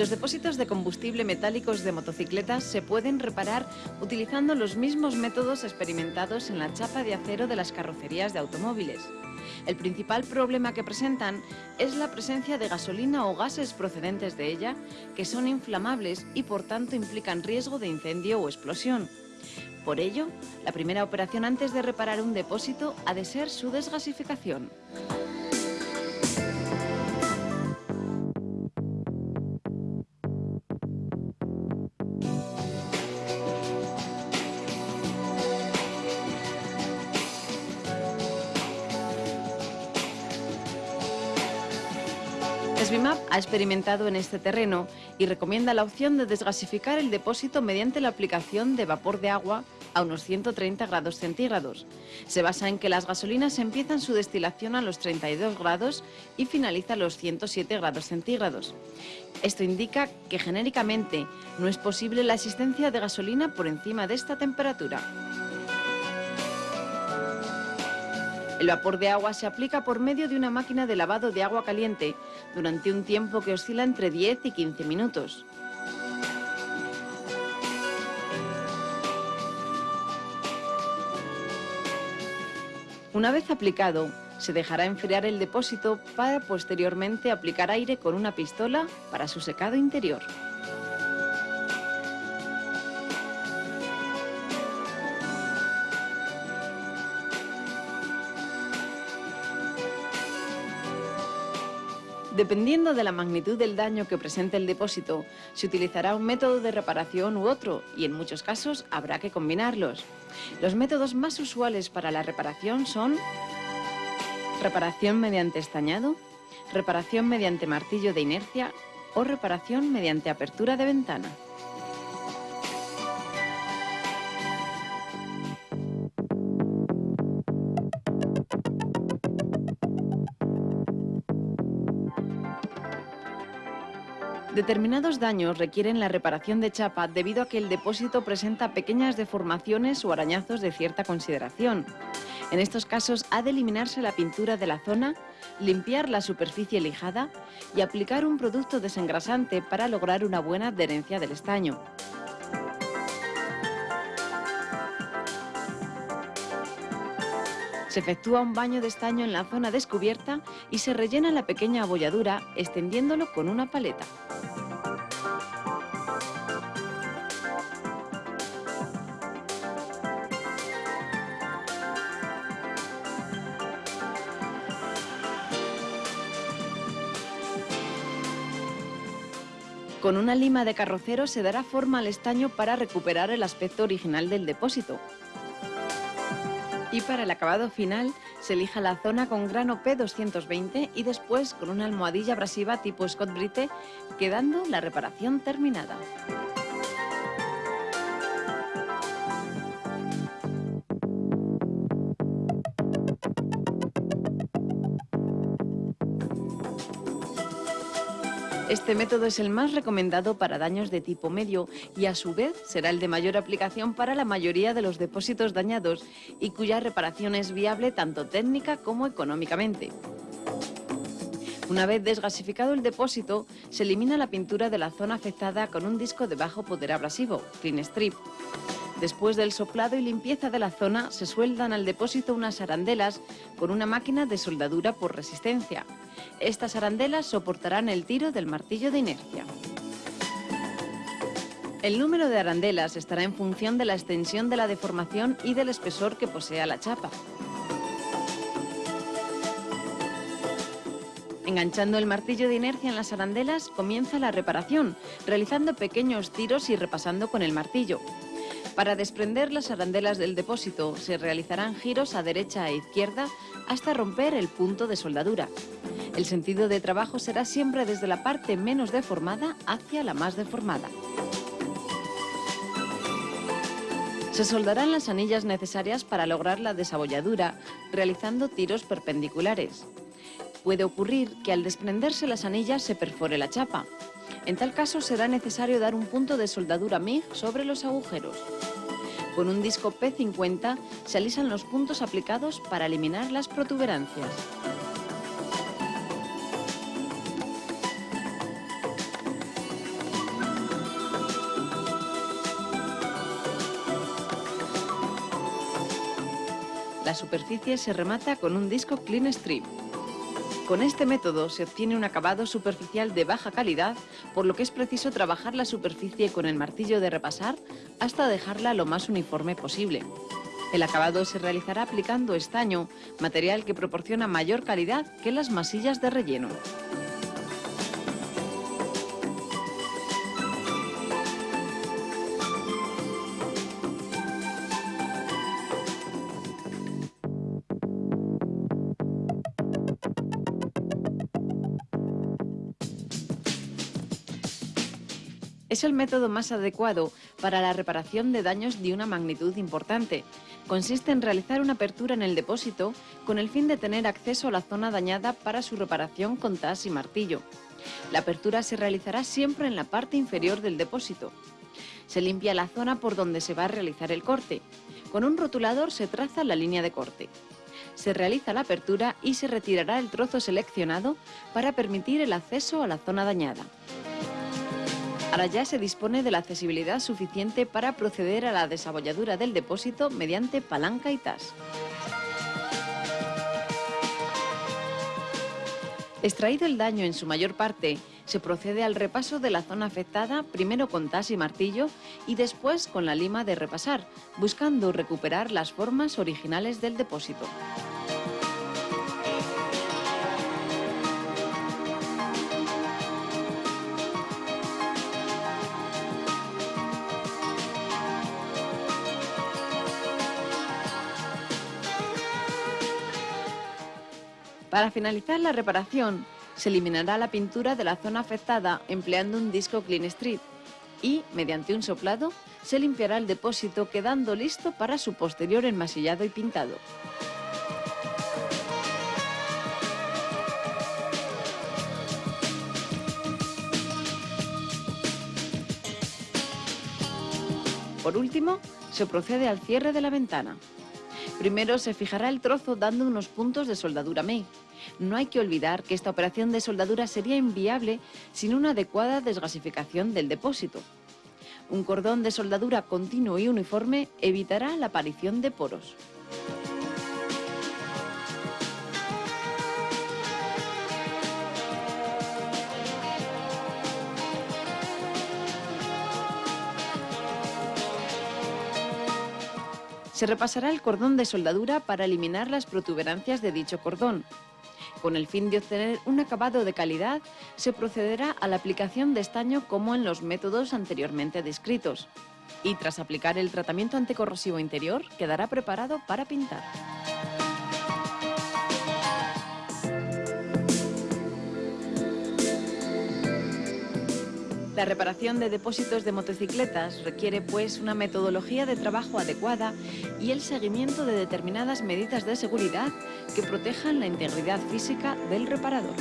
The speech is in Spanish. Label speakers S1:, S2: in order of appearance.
S1: Los depósitos de combustible metálicos de motocicletas se pueden reparar utilizando los mismos métodos experimentados en la chapa de acero de las carrocerías de automóviles. El principal problema que presentan es la presencia de gasolina o gases procedentes de ella que son inflamables y por tanto implican riesgo de incendio o explosión. Por ello, la primera operación antes de reparar un depósito ha de ser su desgasificación. Svimap ha experimentado en este terreno y recomienda la opción de desgasificar el depósito mediante la aplicación de vapor de agua a unos 130 grados centígrados. Se basa en que las gasolinas empiezan su destilación a los 32 grados y finaliza a los 107 grados centígrados. Esto indica que genéricamente no es posible la existencia de gasolina por encima de esta temperatura. El vapor de agua se aplica por medio de una máquina de lavado de agua caliente durante un tiempo que oscila entre 10 y 15 minutos. Una vez aplicado, se dejará enfriar el depósito para posteriormente aplicar aire con una pistola para su secado interior. Dependiendo de la magnitud del daño que presente el depósito, se utilizará un método de reparación u otro y en muchos casos habrá que combinarlos. Los métodos más usuales para la reparación son reparación mediante estañado, reparación mediante martillo de inercia o reparación mediante apertura de ventana. Determinados daños requieren la reparación de chapa debido a que el depósito presenta pequeñas deformaciones o arañazos de cierta consideración. En estos casos ha de eliminarse la pintura de la zona, limpiar la superficie lijada y aplicar un producto desengrasante para lograr una buena adherencia del estaño. Se efectúa un baño de estaño en la zona descubierta y se rellena la pequeña abolladura extendiéndolo con una paleta. Con una lima de carrocero se dará forma al estaño para recuperar el aspecto original del depósito. Y para el acabado final se elija la zona con grano P220 y después con una almohadilla abrasiva tipo Scott Brite, quedando la reparación terminada. Este método es el más recomendado para daños de tipo medio y a su vez será el de mayor aplicación para la mayoría de los depósitos dañados y cuya reparación es viable tanto técnica como económicamente. Una vez desgasificado el depósito, se elimina la pintura de la zona afectada con un disco de bajo poder abrasivo, Clean Strip. Después del soplado y limpieza de la zona, se sueldan al depósito unas arandelas con una máquina de soldadura por resistencia. Estas arandelas soportarán el tiro del martillo de inercia. El número de arandelas estará en función de la extensión de la deformación y del espesor que posea la chapa. Enganchando el martillo de inercia en las arandelas comienza la reparación, realizando pequeños tiros y repasando con el martillo. Para desprender las arandelas del depósito se realizarán giros a derecha e izquierda hasta romper el punto de soldadura. El sentido de trabajo será siempre desde la parte menos deformada hacia la más deformada. Se soldarán las anillas necesarias para lograr la desabolladura, realizando tiros perpendiculares. Puede ocurrir que al desprenderse las anillas se perfore la chapa. En tal caso será necesario dar un punto de soldadura MIG sobre los agujeros. Con un disco P50 se alisan los puntos aplicados para eliminar las protuberancias. La superficie se remata con un disco Clean Strip. Con este método se obtiene un acabado superficial de baja calidad, por lo que es preciso trabajar la superficie con el martillo de repasar hasta dejarla lo más uniforme posible. El acabado se realizará aplicando estaño, material que proporciona mayor calidad que las masillas de relleno. Es el método más adecuado para la reparación de daños de una magnitud importante. Consiste en realizar una apertura en el depósito con el fin de tener acceso a la zona dañada para su reparación con tas y martillo. La apertura se realizará siempre en la parte inferior del depósito. Se limpia la zona por donde se va a realizar el corte. Con un rotulador se traza la línea de corte. Se realiza la apertura y se retirará el trozo seleccionado para permitir el acceso a la zona dañada. Ahora ya se dispone de la accesibilidad suficiente para proceder a la desabolladura del depósito mediante palanca y tas. Extraído el daño en su mayor parte, se procede al repaso de la zona afectada, primero con tas y martillo y después con la lima de repasar, buscando recuperar las formas originales del depósito. Para finalizar la reparación, se eliminará la pintura de la zona afectada empleando un disco Clean Street y, mediante un soplado, se limpiará el depósito quedando listo para su posterior enmasillado y pintado. Por último, se procede al cierre de la ventana. Primero se fijará el trozo dando unos puntos de soldadura MEI. No hay que olvidar que esta operación de soldadura sería inviable sin una adecuada desgasificación del depósito. Un cordón de soldadura continuo y uniforme evitará la aparición de poros. Se repasará el cordón de soldadura para eliminar las protuberancias de dicho cordón. Con el fin de obtener un acabado de calidad, se procederá a la aplicación de estaño como en los métodos anteriormente descritos. Y tras aplicar el tratamiento anticorrosivo interior, quedará preparado para pintar. La reparación de depósitos de motocicletas requiere pues una metodología de trabajo adecuada y el seguimiento de determinadas medidas de seguridad que protejan la integridad física del reparador.